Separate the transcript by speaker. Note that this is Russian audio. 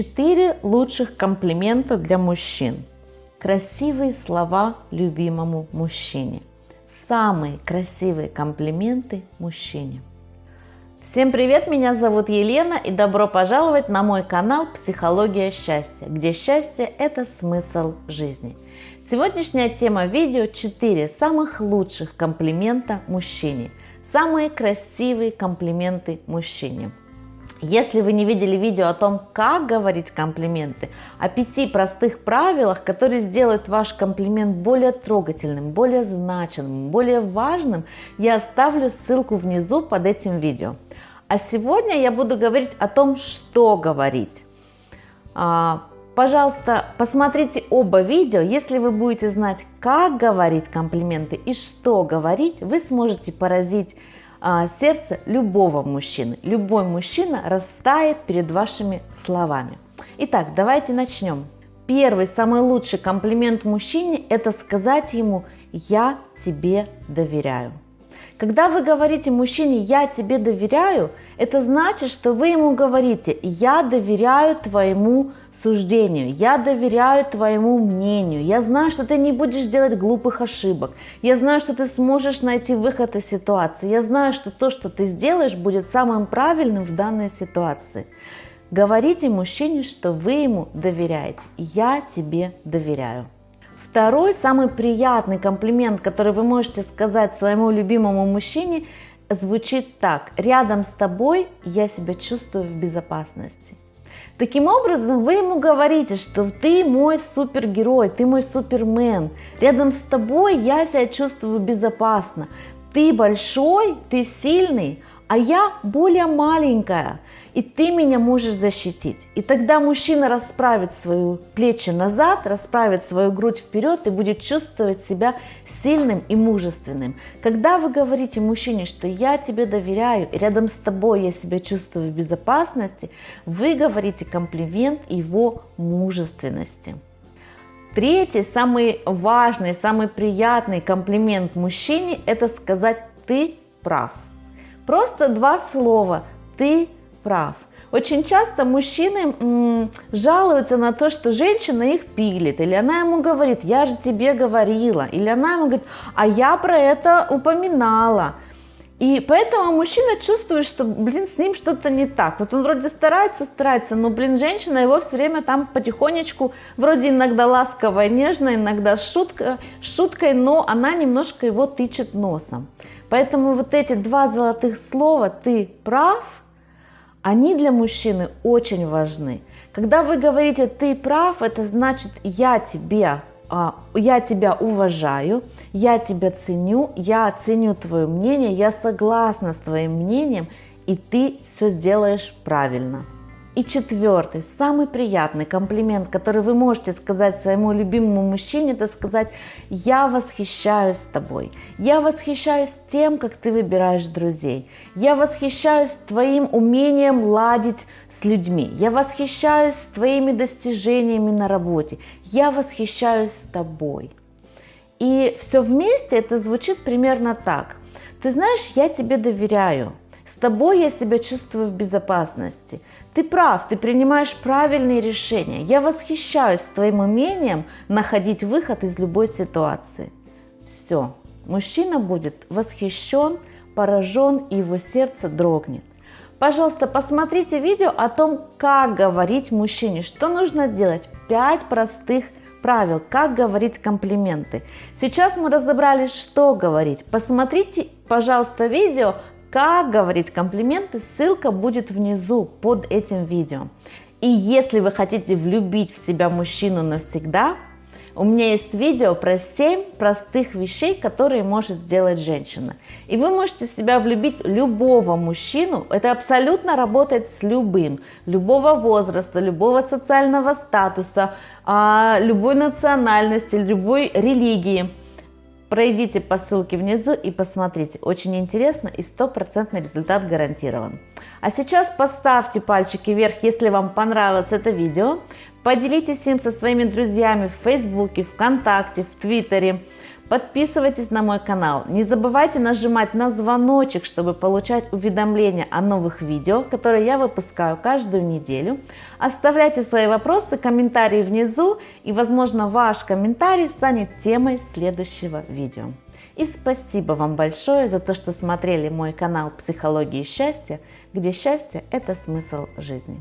Speaker 1: Четыре лучших комплимента для мужчин. Красивые слова любимому мужчине. Самые красивые комплименты мужчине. Всем привет, меня зовут Елена и добро пожаловать на мой канал «Психология счастья», где счастье – это смысл жизни. Сегодняшняя тема видео – 4 самых лучших комплимента мужчине. Самые красивые комплименты мужчине. Если вы не видели видео о том, как говорить комплименты, о пяти простых правилах, которые сделают ваш комплимент более трогательным, более значимым, более важным, я оставлю ссылку внизу под этим видео. А сегодня я буду говорить о том, что говорить. А, пожалуйста, посмотрите оба видео. Если вы будете знать, как говорить комплименты и что говорить, вы сможете поразить сердце любого мужчины. Любой мужчина растает перед вашими словами. Итак, давайте начнем. Первый, самый лучший комплимент мужчине – это сказать ему «я тебе доверяю». Когда вы говорите мужчине «я тебе доверяю», это значит, что вы ему говорите «я доверяю твоему суждению, я доверяю твоему мнению, я знаю, что ты не будешь делать глупых ошибок, я знаю, что ты сможешь найти выход из ситуации, я знаю, что то, что ты сделаешь, будет самым правильным в данной ситуации. Говорите мужчине, что вы ему доверяете. Я тебе доверяю. Второй, самый приятный комплимент, который вы можете сказать своему любимому мужчине, звучит так. Рядом с тобой я себя чувствую в безопасности. Таким образом, вы ему говорите, что ты мой супергерой, ты мой супермен. Рядом с тобой я себя чувствую безопасно. Ты большой, ты сильный, а я более маленькая и ты меня можешь защитить. И тогда мужчина расправит свои плечи назад, расправит свою грудь вперед и будет чувствовать себя сильным и мужественным. Когда вы говорите мужчине, что я тебе доверяю, рядом с тобой я себя чувствую в безопасности, вы говорите комплимент его мужественности. Третий, самый важный, самый приятный комплимент мужчине – это сказать «ты прав». Просто два слова «ты прав. Очень часто мужчины м, жалуются на то, что женщина их пилит, или она ему говорит, я же тебе говорила, или она ему говорит, а я про это упоминала. И поэтому мужчина чувствует, что, блин, с ним что-то не так. Вот он вроде старается, старается, но, блин, женщина его все время там потихонечку, вроде иногда ласково и нежно, иногда шутка, шуткой, но она немножко его тычет носом. Поэтому вот эти два золотых слова «ты прав» они для мужчины очень важны. Когда вы говорите «ты прав», это значит «я тебе а, я тебя уважаю, я тебя ценю, я ценю твое мнение, я согласна с твоим мнением, и ты все сделаешь правильно. И четвертый, самый приятный комплимент, который вы можете сказать своему любимому мужчине, это сказать «Я восхищаюсь тобой, я восхищаюсь тем, как ты выбираешь друзей, я восхищаюсь твоим умением ладить с людьми, я восхищаюсь твоими достижениями на работе, я восхищаюсь тобой». И все вместе это звучит примерно так. Ты знаешь, я тебе доверяю, с тобой я себя чувствую в безопасности. Ты прав, ты принимаешь правильные решения. Я восхищаюсь твоим умением находить выход из любой ситуации. Все, мужчина будет восхищен, поражен и его сердце дрогнет. Пожалуйста, посмотрите видео о том, как говорить мужчине, что нужно делать. Пять простых правил, как говорить комплименты. Сейчас мы разобрали, что говорить. Посмотрите, пожалуйста, видео как говорить комплименты, ссылка будет внизу под этим видео. И если вы хотите влюбить в себя мужчину навсегда, у меня есть видео про 7 простых вещей, которые может сделать женщина. И вы можете себя влюбить любого мужчину. Это абсолютно работает с любым. Любого возраста, любого социального статуса, а, любой национальности, любой религии. Пройдите по ссылке внизу и посмотрите. Очень интересно и стопроцентный результат гарантирован. А сейчас поставьте пальчики вверх, если вам понравилось это видео. Поделитесь им со своими друзьями в Фейсбуке, ВКонтакте, в Твиттере. Подписывайтесь на мой канал. Не забывайте нажимать на звоночек, чтобы получать уведомления о новых видео, которые я выпускаю каждую неделю. Оставляйте свои вопросы, комментарии внизу, и, возможно, ваш комментарий станет темой следующего видео. И спасибо вам большое за то, что смотрели мой канал «Психологии счастья», где счастье – это смысл жизни.